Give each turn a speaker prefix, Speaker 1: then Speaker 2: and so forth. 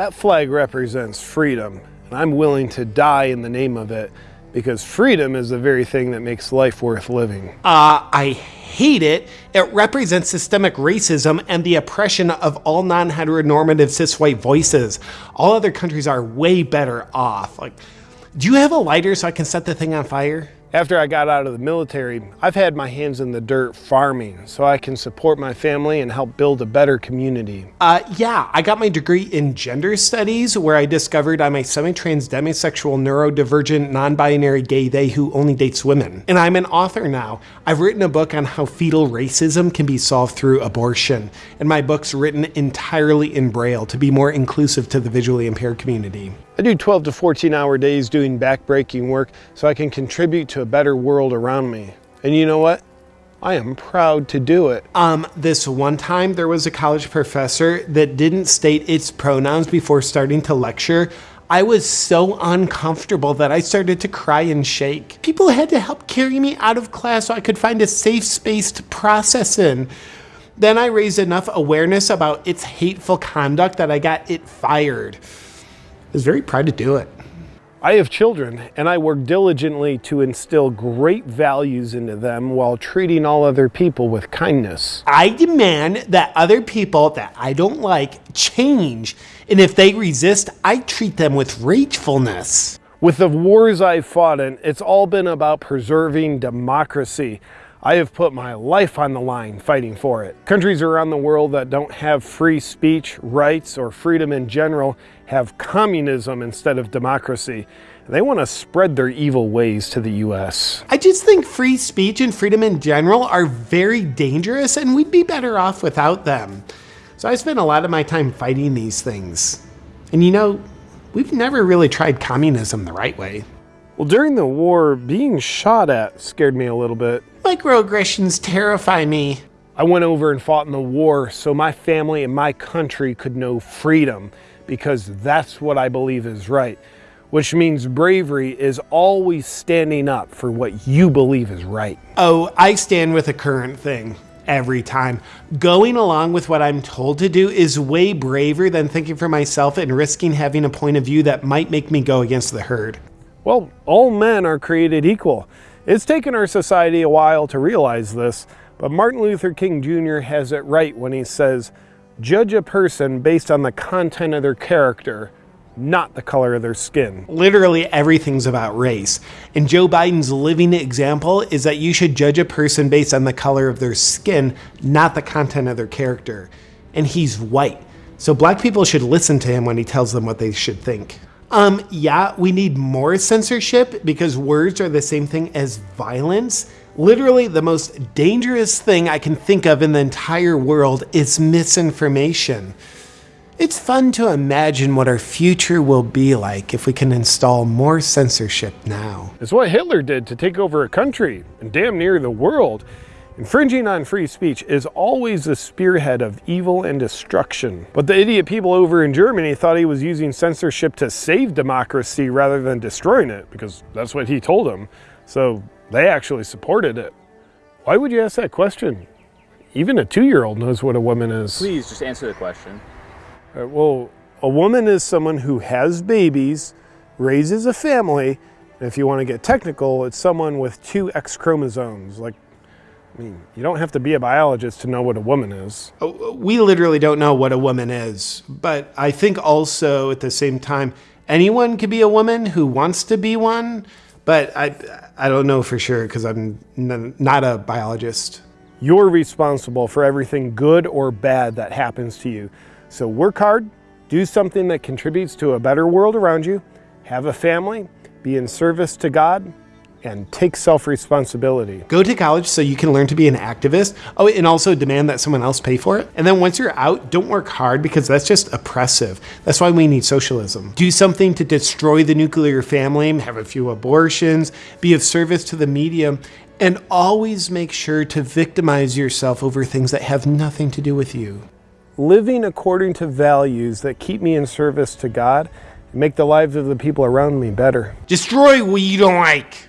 Speaker 1: That flag represents freedom, and I'm willing to die in the name of it because freedom is the very thing that makes life worth living.
Speaker 2: Uh, I hate it. It represents systemic racism and the oppression of all non-heteronormative cis white voices. All other countries are way better off. Like, do you have a lighter so I can set the thing on fire?
Speaker 1: After I got out of the military, I've had my hands in the dirt farming so I can support my family and help build a better community.
Speaker 2: Uh, yeah, I got my degree in gender studies where I discovered I'm a semi-trans demisexual neurodivergent non-binary gay they who only dates women. And I'm an author now. I've written a book on how fetal racism can be solved through abortion. And my book's written entirely in Braille to be more inclusive to the visually impaired community.
Speaker 1: I do 12 to 14 hour days doing backbreaking work so I can contribute to a better world around me. And you know what? I am proud to do it.
Speaker 2: Um, this one time there was a college professor that didn't state its pronouns before starting to lecture. I was so uncomfortable that I started to cry and shake. People had to help carry me out of class so I could find a safe space to process in. Then I raised enough awareness about its hateful conduct that I got it fired I was very proud to do it.
Speaker 1: I have children and I work diligently to instill great values into them while treating all other people with kindness.
Speaker 2: I demand that other people that I don't like change, and if they resist, I treat them with ragefulness.
Speaker 1: With the wars I've fought in, it's all been about preserving democracy. I have put my life on the line fighting for it. Countries around the world that don't have free speech, rights, or freedom in general have communism instead of democracy. They want to spread their evil ways to the US.
Speaker 2: I just think free speech and freedom in general are very dangerous and we'd be better off without them. So I spend a lot of my time fighting these things. And you know, we've never really tried communism the right way.
Speaker 1: Well, during the war, being shot at scared me a little bit.
Speaker 2: Microaggressions terrify me.
Speaker 1: I went over and fought in the war so my family and my country could know freedom because that's what I believe is right. Which means bravery is always standing up for what you believe is right.
Speaker 2: Oh, I stand with the current thing every time. Going along with what I'm told to do is way braver than thinking for myself and risking having a point of view that might make me go against the herd.
Speaker 1: Well, all men are created equal. It's taken our society a while to realize this, but Martin Luther King Jr. has it right when he says, judge a person based on the content of their character, not the color of their skin.
Speaker 2: Literally everything's about race. And Joe Biden's living example is that you should judge a person based on the color of their skin, not the content of their character. And he's white. So black people should listen to him when he tells them what they should think. Um, yeah, we need more censorship because words are the same thing as violence. Literally the most dangerous thing I can think of in the entire world is misinformation. It's fun to imagine what our future will be like if we can install more censorship now.
Speaker 1: It's what Hitler did to take over a country and damn near the world. Infringing on free speech is always the spearhead of evil and destruction. But the idiot people over in Germany thought he was using censorship to save democracy rather than destroying it, because that's what he told them. So they actually supported it. Why would you ask that question? Even a two-year-old knows what a woman is.
Speaker 3: Please just answer the question.
Speaker 1: Uh, well, a woman is someone who has babies, raises a family, and if you want to get technical, it's someone with two X chromosomes, like I mean, you don't have to be a biologist to know what a woman is.
Speaker 2: Oh, we literally don't know what a woman is, but I think also at the same time, anyone could be a woman who wants to be one, but I, I don't know for sure because I'm not a biologist.
Speaker 1: You're responsible for everything good or bad that happens to you. So work hard, do something that contributes to a better world around you, have a family, be in service to God, and take self-responsibility.
Speaker 2: Go to college so you can learn to be an activist. Oh, and also demand that someone else pay for it. And then once you're out, don't work hard because that's just oppressive. That's why we need socialism. Do something to destroy the nuclear family, have a few abortions, be of service to the media, and always make sure to victimize yourself over things that have nothing to do with you.
Speaker 1: Living according to values that keep me in service to God make the lives of the people around me better.
Speaker 2: Destroy what you don't like.